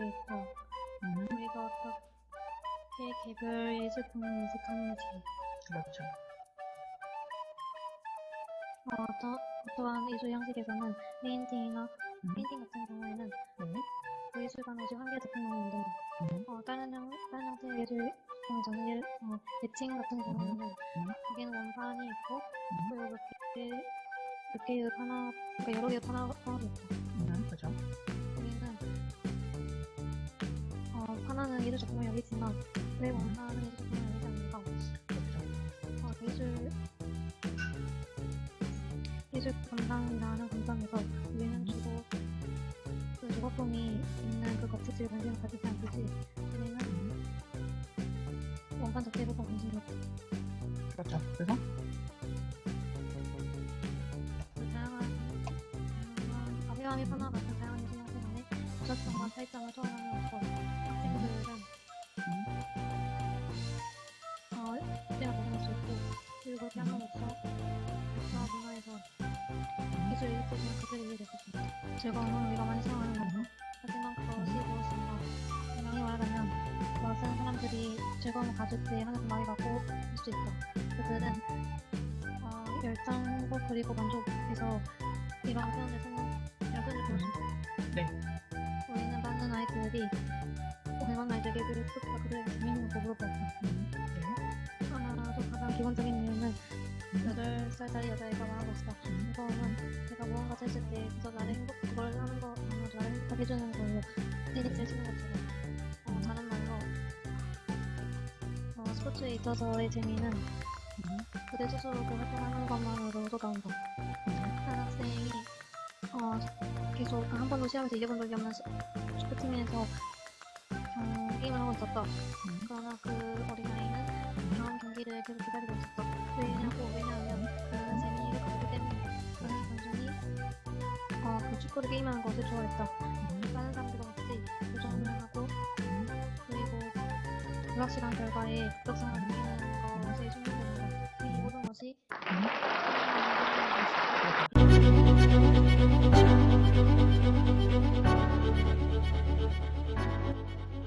있고 음, 우리가 어떻게 개별 예술품을 인식하는지 그렇죠. 어, 또, 또한 예술 형식에서는 painting이나 음, painting 같은 경우에는 네. 그 예술관에서 한 개의 작품을 만든다. 음, 어, 다른, 형, 다른 형태의 예술품에서는 예, 어, 에칭 같은 경우에는 음. 여기는 원판이 있고 음, 몇 개, 몇 개의 하나, 그러니까 여러 개의 하나도 있고 어, 하나는 예술 작품을 여기지만 왜 원판은 예술 작품을 여기지 않는가? 그렇죠. 어, 예술 예술 감상이라는 감상에서 우리는 주로 그 조각품이 있는 그 겉재질 관심을 가지지 않듯이 우리는 원판 자체에 보다 관심이 없고 그렇죠. 그래서 그 다양한 다양한 가벼운 일파나 같은 다양한 예술 형태 간의 부작성과 차이점을 초월하 그리고 피아노로서 역사와 문화에서 일으키지만 그들을 이해될 수 있다. 즐거움은 우리가 많이 사용하는 거고 하지만 그것이 무엇인가 분명히 말하자면 그것은 사람들이 즐거움을 가질 때 하는 말이 라고 할 수 있다. 그들은 어, 열정과 그리고 만족해서 이러한 표현을 쓰는 볼수 있다. 네. 우리는 많은 아이들이 공감 아이들에게 그를 스포츠가 그들에게 재밌는 거 물어보았다. 8살짜리 여자애가 말한 것이다. 즐거움은 내가 무언가 했을 때 그저 나를 행복, 그걸 하는 거, 나를 행복하게 해주는 걸로 테니스를 치는 것처럼. 어, 다른 말로, 어, 스포츠에 있어서의 재미는 그들 스스로 그 활동하는 것만으로도 나온다. 한 학생이, 어, 계속 한 번도 시합에서 이겨본 적이 없는 시- 축구팀에서 어, 게임을 하고 있었다. 그러나 그 어린아이는 다음 경기를 계속 기다리고 있었다. 왜냐고, 왜냐 축구를 게임하는 것을 좋아했다. 다른 사람들과 같이 도전을 하고 그리고 불확실한 결과에 급격성을 느끼는 것에 충분합니다. 이 모든 것이 음,